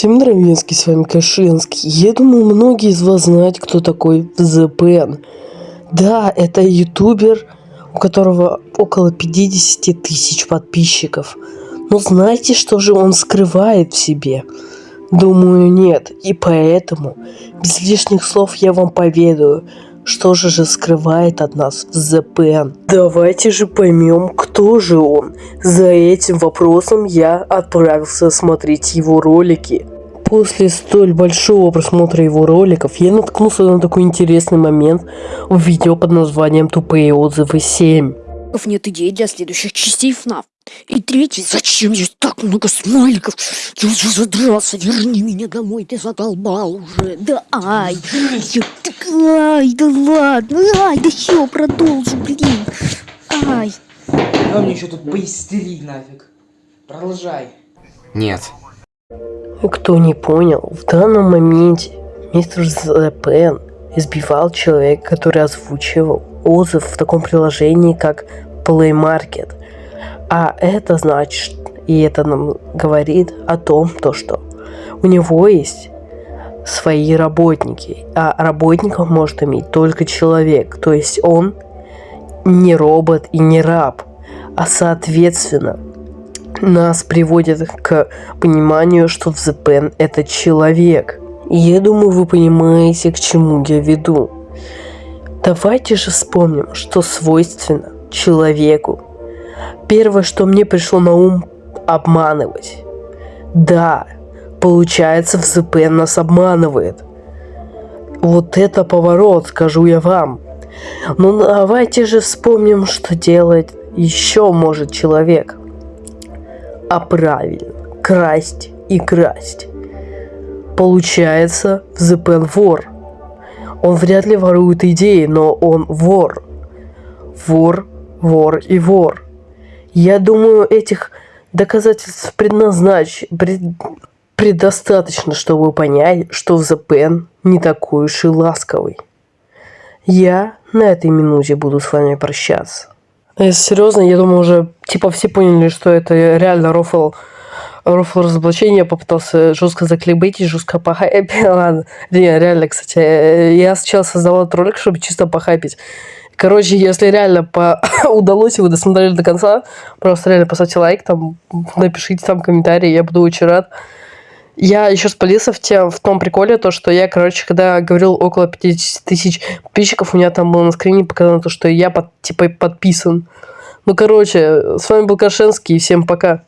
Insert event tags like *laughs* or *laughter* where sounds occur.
Всем здравенский, с вами Кашинский. Я думаю, многие из вас знают, кто такой VZPN. Да, это ютубер, у которого около 50 тысяч подписчиков. Но знаете, что же он скрывает в себе? Думаю, нет. И поэтому, без лишних слов я вам поведаю, что же же скрывает от нас VZPN? Давайте же поймем, кто же он. За этим вопросом я отправился смотреть его ролики. После столь большого просмотра его роликов я наткнулся на такой интересный момент в видео под названием «Тупые отзывы 7». Нет идей для следующих частей FNAF. И третий, зачем здесь так много смайликов? Я уже задрался, верни меня домой, ты задолбал уже. Да ай, я, так, ай, да ладно, ай, да все, продолжу, блин. Ай. Давай мне еще тут поистерить нафиг. Продолжай. Нет. Кто не понял, в данном моменте мистер ЗПН избивал человека, который озвучивал отзыв в таком приложении, как Play Market. А это значит, и это нам говорит о том, то, что у него есть свои работники, а работников может иметь только человек, то есть он не робот и не раб, а соответственно нас приводит к пониманию, что Взепен это человек. И я думаю, вы понимаете, к чему я веду. Давайте же вспомним, что свойственно человеку Первое, что мне пришло на ум – обманывать. Да, получается, в ЗП нас обманывает. Вот это поворот, скажу я вам. Ну давайте же вспомним, что делать еще может человек. А правильно, красть и красть. Получается, в ЗПН вор. Он вряд ли ворует идеи, но он вор. Вор, вор и вор. Я думаю, этих доказательств предназнач... пред... предостаточно, чтобы понять, что в ЗПН не такой уж и ласковый. Я на этой минуте буду с вами прощаться. Если серьезно, я думаю, уже типа все поняли, что это реально рофл рофл разоблачения, попытался жестко заклейбить и жестко похайпить. *laughs* Ладно, не, реально, кстати, я сначала создавал ролик, чтобы чисто похайпить. Короче, если реально по... *coughs* удалось, и вы досмотрели до конца, просто реально поставьте лайк, там, напишите там комментарий, я буду очень рад. Я еще спалился в, тем, в том приколе, то, что я, короче, когда говорил около 50 тысяч подписчиков, у меня там было на скрине показано то, что я, под, типа, подписан. Ну, короче, с вами был Кашенский, всем пока.